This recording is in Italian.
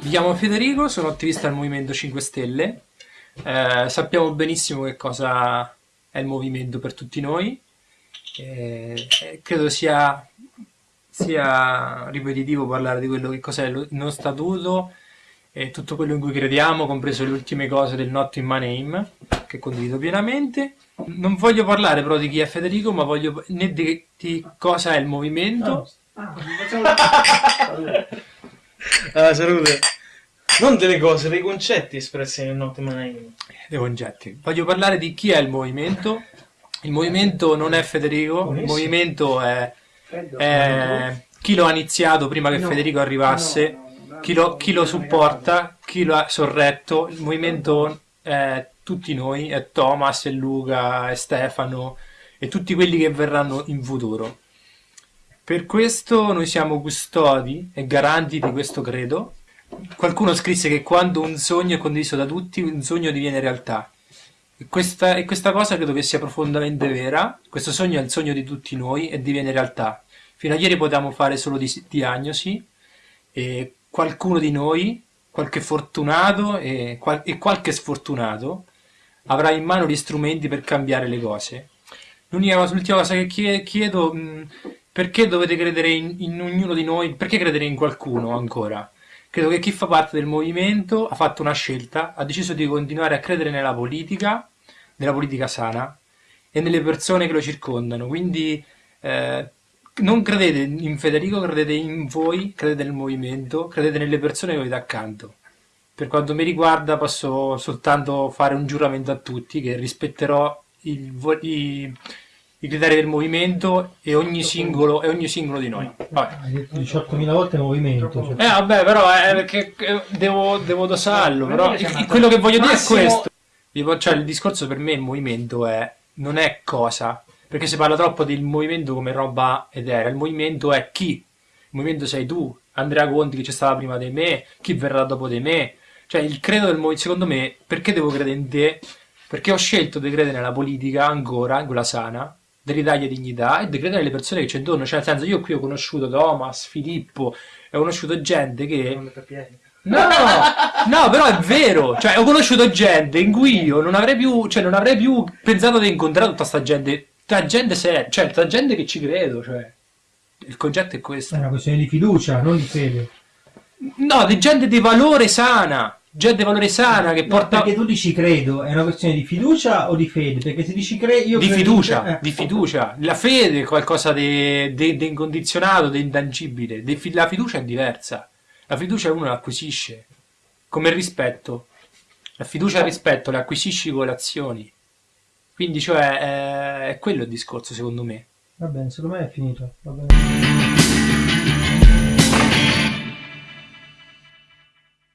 Mi chiamo Federico, sono attivista del Movimento 5 Stelle. Eh, sappiamo benissimo che cosa è il movimento per tutti noi. Eh, credo sia, sia, ripetitivo parlare di quello che cos'è il nostro statuto e tutto quello in cui crediamo, compreso le ultime cose del Not in My Name, che condivido pienamente. Non voglio parlare però di chi è Federico, ma voglio né di, di cosa è il movimento. Ah, ah, salute. Non delle cose, dei concetti espressi nel Not My Name. Dei concetti. Voglio parlare di chi è il movimento. Il movimento non è Federico, il movimento è, è chi lo ha iniziato prima che Federico arrivasse, chi lo, chi lo supporta, chi lo ha sorretto. Il movimento è tutti noi, è Thomas, è Luca, è Stefano e tutti quelli che verranno in futuro. Per questo noi siamo custodi e garanti di questo credo Qualcuno scrisse che quando un sogno è condiviso da tutti, un sogno diviene realtà. E questa, e questa cosa credo che sia profondamente vera. Questo sogno è il sogno di tutti noi e diviene realtà. Fino a ieri potevamo fare solo di, diagnosi e qualcuno di noi, qualche fortunato e, qual, e qualche sfortunato, avrà in mano gli strumenti per cambiare le cose. L'ultima cosa che chiedo, mh, perché dovete credere in, in ognuno di noi, perché credere in qualcuno ancora? Credo che chi fa parte del movimento ha fatto una scelta, ha deciso di continuare a credere nella politica, nella politica sana e nelle persone che lo circondano. Quindi eh, non credete in Federico, credete in voi, credete nel movimento, credete nelle persone che avete accanto. Per quanto mi riguarda posso soltanto fare un giuramento a tutti che rispetterò il, i, i criteri del movimento e ogni singolo, e ogni singolo di noi. Hai detto 18.000 volte movimento. Cioè. Eh vabbè, però è perché devo, devo dosarlo, però quello che voglio dire è questo. Cioè, il discorso per me il movimento è, non è cosa, perché si parla troppo del movimento come roba eterea, il movimento è chi, il movimento sei tu, Andrea Conti che c'è stata prima di me, chi verrà dopo di me, cioè il credo del movimento, secondo me, perché devo credere in te? Perché ho scelto di credere nella politica ancora, in quella sana, ridagli dignità e di credere alle persone che c'è intorno. Cioè, nel senso, io qui ho conosciuto Thomas, Filippo, ho conosciuto gente che. No, no, però è vero. Cioè, ho conosciuto gente in cui io non avrei più, cioè, non avrei più pensato di incontrare tutta sta gente. Tutta gente seria, cioè, tutta gente che ci credo. Cioè, il concetto è questo. È una questione di fiducia, non di fede. No, di gente di valore sana gente valore sana che porta... No, perché tu dici credo, è una questione di fiducia o di fede? Perché se dici credo... Di fiducia, che... eh. di fiducia. La fede è qualcosa di, di, di incondizionato, di intangibile. Di, la fiducia è diversa. La fiducia uno la acquisisce, come il rispetto. La fiducia e il rispetto la acquisisci con le azioni. Quindi, cioè, è, è quello il discorso, secondo me. Va bene, secondo me è finito. Va bene.